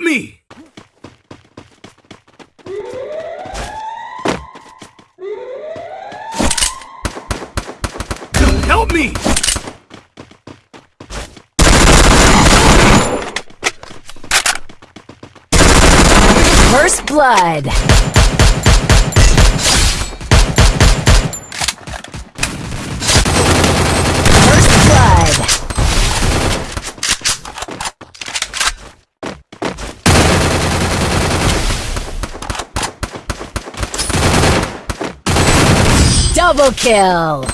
Help me! Help me! First blood. First blood. Double kill.